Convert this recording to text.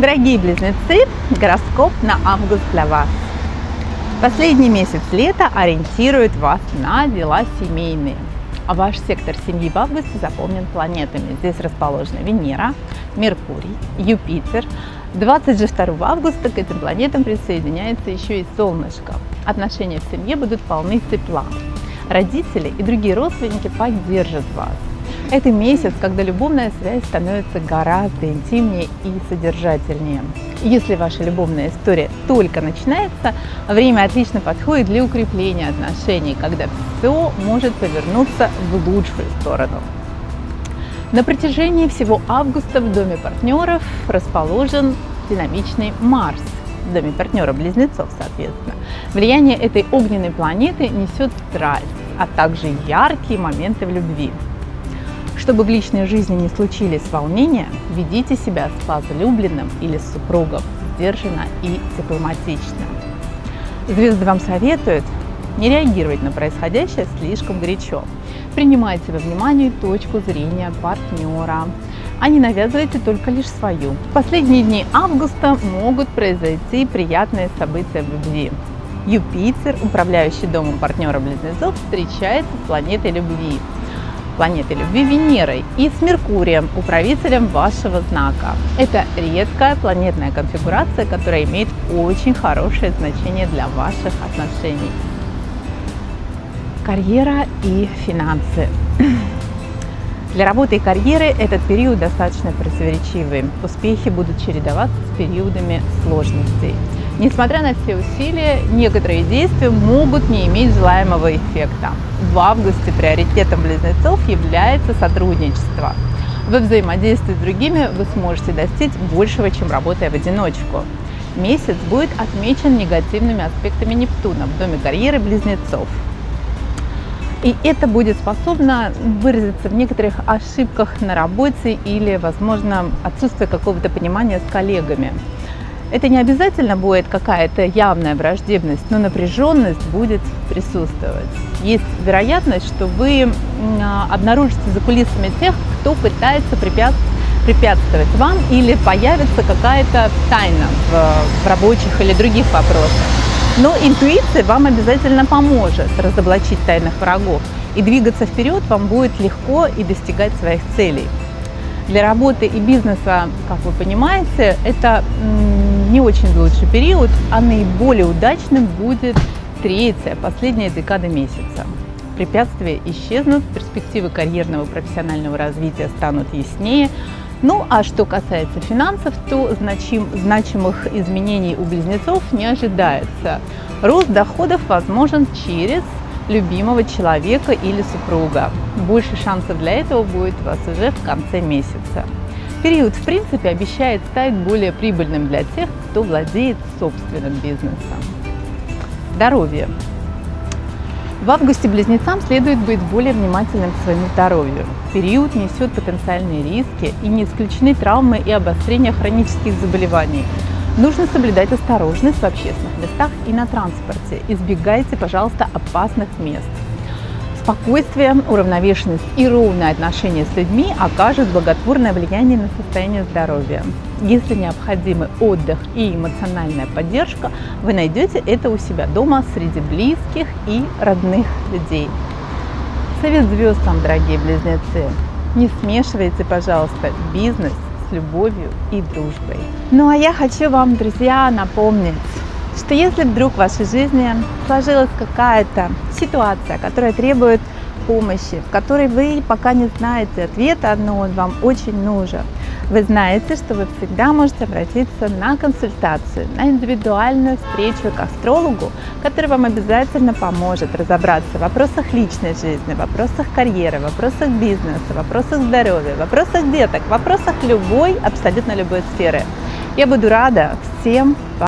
Дорогие близнецы, гороскоп на август для вас. Последний месяц лета ориентирует вас на дела семейные. А ваш сектор семьи в августе заполнен планетами. Здесь расположены Венера, Меркурий, Юпитер. 22 августа к этим планетам присоединяется еще и Солнышко. Отношения в семье будут полны тепла. Родители и другие родственники поддержат вас. Это месяц, когда любовная связь становится гораздо интимнее и содержательнее. Если ваша любовная история только начинается, время отлично подходит для укрепления отношений, когда все может повернуться в лучшую сторону. На протяжении всего августа в Доме партнеров расположен динамичный Марс, в Доме партнера близнецов, соответственно. Влияние этой огненной планеты несет страсть, а также яркие моменты в любви. Чтобы в личной жизни не случились волнения, ведите себя с возлюбленным или с супругом сдержанно и дипломатично. Звезды вам советуют не реагировать на происходящее слишком горячо. Принимайте во внимание точку зрения партнера, а не навязывайте только лишь свою. В последние дни августа могут произойти приятные события в любви. Юпитер, управляющий домом партнера близнецов, встречается с планетой любви планетой любви Венерой и с Меркурием, управителем вашего знака. Это редкая планетная конфигурация, которая имеет очень хорошее значение для ваших отношений. Карьера и финансы. Для работы и карьеры этот период достаточно противоречивый. Успехи будут чередоваться с периодами сложностей. Несмотря на все усилия, некоторые действия могут не иметь желаемого эффекта. В августе приоритетом близнецов является сотрудничество. Во взаимодействии с другими вы сможете достичь большего, чем работая в одиночку. Месяц будет отмечен негативными аспектами Нептуна в доме карьеры близнецов. И это будет способно выразиться в некоторых ошибках на работе или, возможно, отсутствие какого-то понимания с коллегами. Это не обязательно будет какая-то явная враждебность, но напряженность будет присутствовать. Есть вероятность, что вы а, обнаружите за кулисами тех, кто пытается препятствовать вам или появится какая-то тайна в, в рабочих или других вопросах. Но интуиция вам обязательно поможет разоблачить тайных врагов, и двигаться вперед вам будет легко и достигать своих целей. Для работы и бизнеса, как вы понимаете, это не очень лучший период, а наиболее удачным будет третья, последняя декада месяца. Препятствия исчезнут, перспективы карьерного и профессионального развития станут яснее. Ну а что касается финансов, то значим, значимых изменений у близнецов не ожидается. Рост доходов возможен через любимого человека или супруга. Больше шансов для этого будет у вас уже в конце месяца. Период, в принципе, обещает стать более прибыльным для тех, кто владеет собственным бизнесом. Здоровье. В августе близнецам следует быть более внимательным к своему здоровью. Период несет потенциальные риски и не исключены травмы и обострения хронических заболеваний. Нужно соблюдать осторожность в общественных местах и на транспорте. Избегайте, пожалуйста, опасных мест. Спокойствие, уравновешенность и ровное отношение с людьми окажут благотворное влияние на состояние здоровья. Если необходимы отдых и эмоциональная поддержка, вы найдете это у себя дома среди близких и родных людей. Совет звезд вам, дорогие близнецы, не смешивайте, пожалуйста, бизнес с любовью и дружбой. Ну а я хочу вам, друзья, напомнить, что если вдруг в вашей жизни сложилась какая-то ситуация, которая требует помощи, в которой вы пока не знаете ответа, но он вам очень нужен, вы знаете, что вы всегда можете обратиться на консультацию, на индивидуальную встречу к астрологу, который вам обязательно поможет разобраться в вопросах личной жизни, в вопросах карьеры, в вопросах бизнеса, в вопросах здоровья, в вопросах деток, в вопросах любой, абсолютно любой сферы. Я буду рада всем